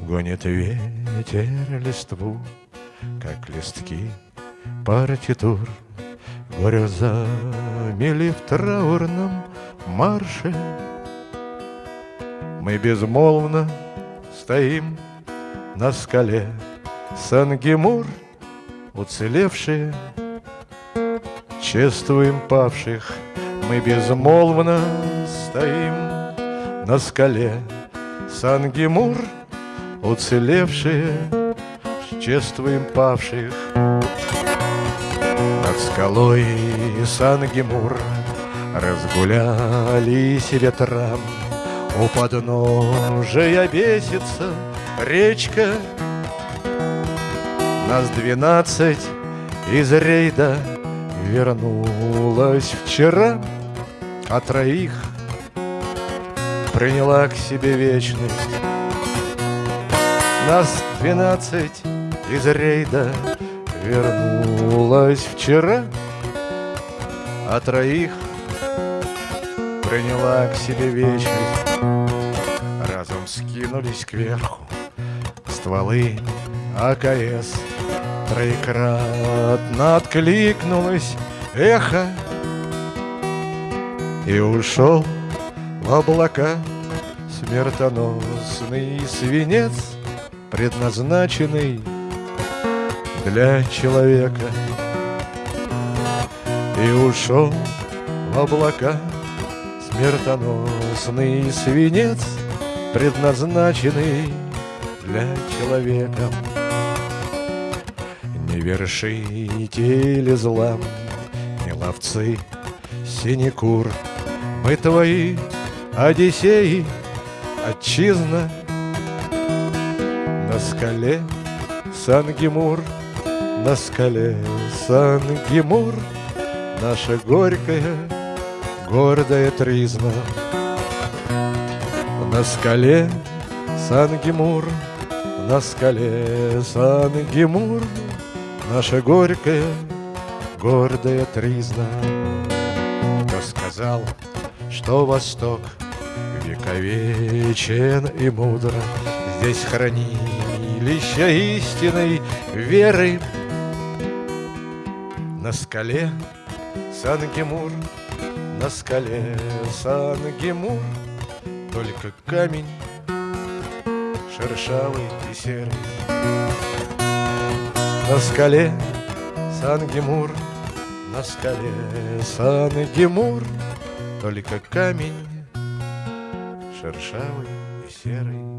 Гонит ветер листву, как листки партитур, Грозами в траурном марше? Мы безмолвно стоим на скале Сангемур, уцелевшие Чествуем павших. Мы безмолвно стоим на скале. Сангемур, уцелевшие Чествуем павших. Над скалой Сангемур Разгулялись ветрам. У подножия бесится речка. Нас двенадцать из рейда Вернулась вчера. А троих приняла к себе вечность. Нас двенадцать из рейда Вернулась вчера А троих приняла к себе вечность. Разом скинулись кверху стволы АКС Троекратно откликнулось эхо И ушел облака. Смертоносный свинец Предназначенный для человека. И ушел в облака. Смертоносный свинец Предназначенный для человека. Не вершители зла, не ловцы синекур. Мы твои Одиссеи, отчизна. На скале Сангемур, на скале Сангемур Наша горькая, гордая тризна. На скале Сангемур, на скале Сангемур Наша горькая, гордая тризна. Кто сказал, что Восток Вековечен и мудро Здесь хранилище истинной веры. На скале Сангемур, на скале Сангемур Только камень шершавый и серый. На скале Сангемур, на скале Сангемур Только камень шершавый и серый